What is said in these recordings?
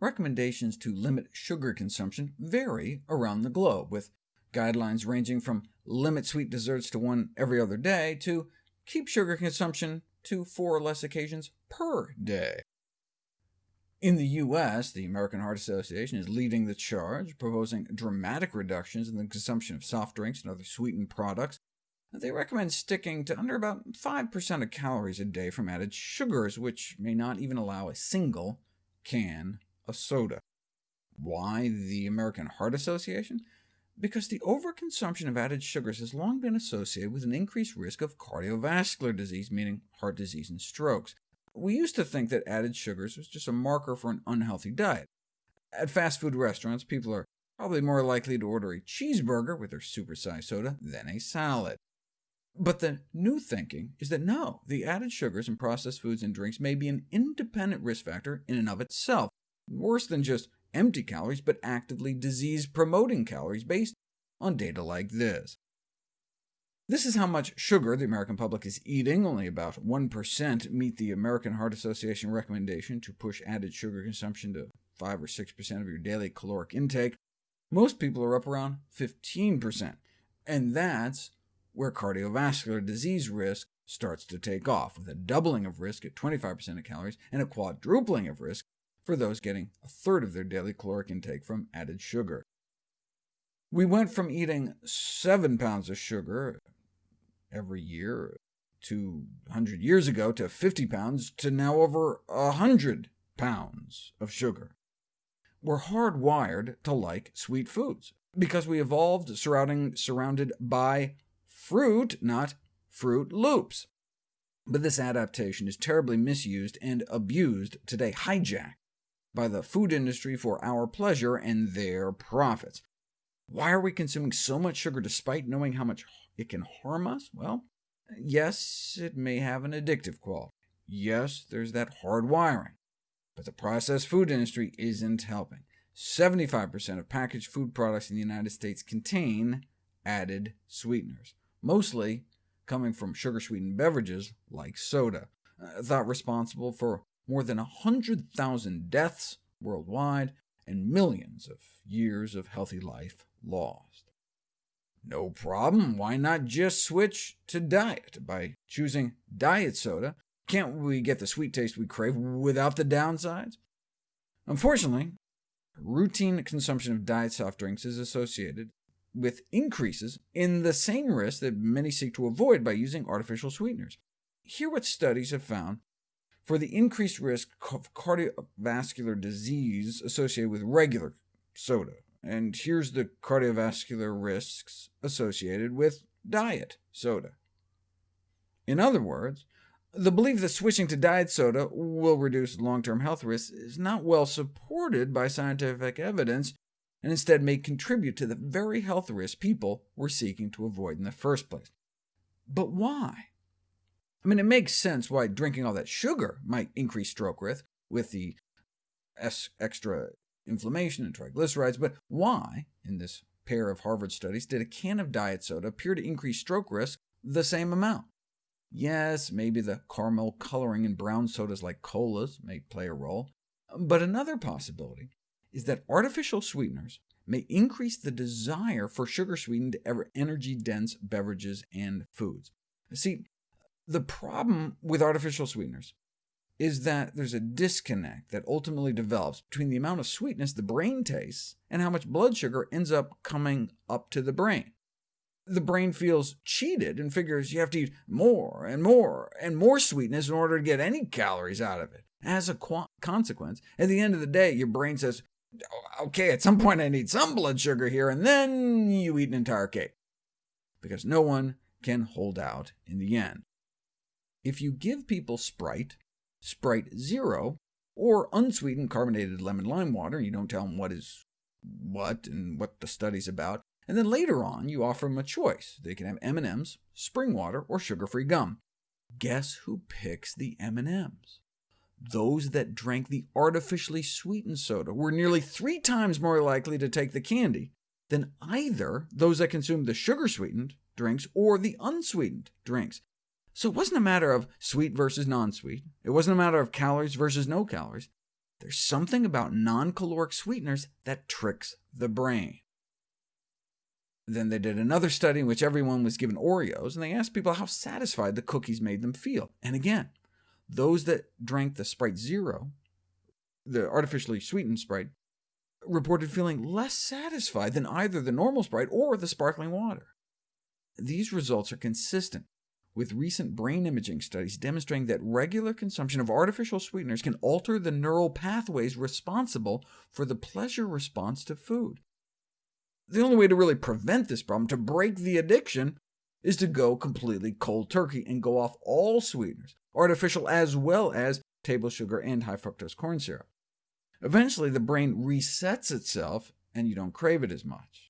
recommendations to limit sugar consumption vary around the globe, with guidelines ranging from limit sweet desserts to one every other day, to keep sugar consumption to four or less occasions per day. In the U.S., the American Heart Association is leading the charge, proposing dramatic reductions in the consumption of soft drinks and other sweetened products. They recommend sticking to under about 5% of calories a day from added sugars, which may not even allow a single can of soda. Why the American Heart Association? because the overconsumption of added sugars has long been associated with an increased risk of cardiovascular disease, meaning heart disease and strokes. We used to think that added sugars was just a marker for an unhealthy diet. At fast food restaurants, people are probably more likely to order a cheeseburger with their supersized soda than a salad. But the new thinking is that no, the added sugars in processed foods and drinks may be an independent risk factor in and of itself, worse than just empty calories, but actively disease-promoting calories based on data like this. This is how much sugar the American public is eating. Only about 1% meet the American Heart Association recommendation to push added sugar consumption to 5 or 6% of your daily caloric intake. Most people are up around 15%, and that's where cardiovascular disease risk starts to take off, with a doubling of risk at 25% of calories and a quadrupling of risk for those getting a third of their daily caloric intake from added sugar. We went from eating 7 pounds of sugar every year 200 years ago to 50 pounds to now over 100 pounds of sugar. We're hardwired to like sweet foods, because we evolved surrounding, surrounded by fruit, not Froot Loops. But this adaptation is terribly misused and abused today, hijacked by the food industry for our pleasure and their profits. Why are we consuming so much sugar despite knowing how much it can harm us? Well, yes, it may have an addictive quality. Yes, there's that hard wiring. But the processed food industry isn't helping. 75% of packaged food products in the United States contain added sweeteners, mostly coming from sugar-sweetened beverages like soda, uh, thought responsible for more than 100,000 deaths worldwide, and millions of years of healthy life lost. No problem, why not just switch to diet by choosing diet soda? Can't we get the sweet taste we crave without the downsides? Unfortunately, routine consumption of diet soft drinks is associated with increases in the same risk that many seek to avoid by using artificial sweeteners. Here what studies have found for the increased risk of cardiovascular disease associated with regular soda. And here's the cardiovascular risks associated with diet soda. In other words, the belief that switching to diet soda will reduce long-term health risks is not well supported by scientific evidence, and instead may contribute to the very health risks people were seeking to avoid in the first place. But why? I mean, it makes sense why drinking all that sugar might increase stroke risk with the extra inflammation and triglycerides, but why, in this pair of Harvard studies, did a can of diet soda appear to increase stroke risk the same amount? Yes, maybe the caramel coloring in brown sodas like colas may play a role, but another possibility is that artificial sweeteners may increase the desire for sugar-sweetened, energy-dense beverages and foods. See, the problem with artificial sweeteners is that there's a disconnect that ultimately develops between the amount of sweetness the brain tastes and how much blood sugar ends up coming up to the brain. The brain feels cheated and figures you have to eat more and more and more sweetness in order to get any calories out of it. As a consequence, at the end of the day, your brain says, OK, at some point I need some blood sugar here, and then you eat an entire cake. Because no one can hold out in the end. If you give people Sprite, Sprite Zero, or unsweetened carbonated lemon lime water, and you don't tell them what is what and what the study's about, and then later on you offer them a choice. They can have M&Ms, spring water, or sugar-free gum. Guess who picks the M&Ms? Those that drank the artificially sweetened soda were nearly three times more likely to take the candy than either those that consumed the sugar-sweetened drinks or the unsweetened drinks. So it wasn't a matter of sweet versus non-sweet. It wasn't a matter of calories versus no calories. there's something about non-caloric sweeteners that tricks the brain. Then they did another study in which everyone was given Oreos, and they asked people how satisfied the cookies made them feel. And again, those that drank the Sprite Zero, the artificially sweetened Sprite, reported feeling less satisfied than either the normal Sprite or the sparkling water. These results are consistent with recent brain imaging studies demonstrating that regular consumption of artificial sweeteners can alter the neural pathways responsible for the pleasure response to food. The only way to really prevent this problem, to break the addiction, is to go completely cold turkey and go off all sweeteners, artificial as well as table sugar and high fructose corn syrup. Eventually, the brain resets itself, and you don't crave it as much.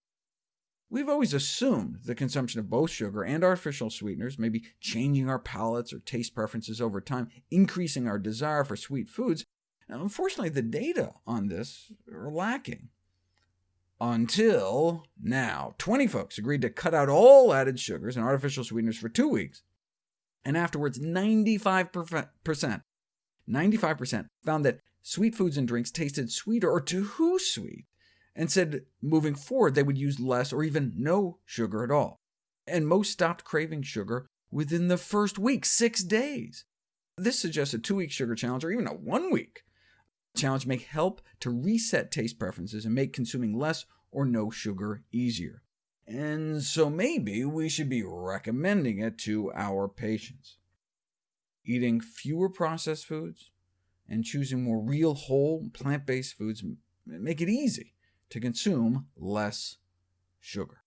We've always assumed the consumption of both sugar and artificial sweeteners may be changing our palates or taste preferences over time, increasing our desire for sweet foods. Unfortunately, the data on this are lacking. Until now, 20 folks agreed to cut out all added sugars and artificial sweeteners for two weeks, and afterwards 95%, 95% found that sweet foods and drinks tasted sweeter or too sweet, and said moving forward they would use less or even no sugar at all. And most stopped craving sugar within the first week, six days. This suggests a two-week sugar challenge, or even a one-week challenge may help to reset taste preferences and make consuming less or no sugar easier. And so maybe we should be recommending it to our patients. Eating fewer processed foods and choosing more real, whole, plant-based foods make it easy to consume less sugar.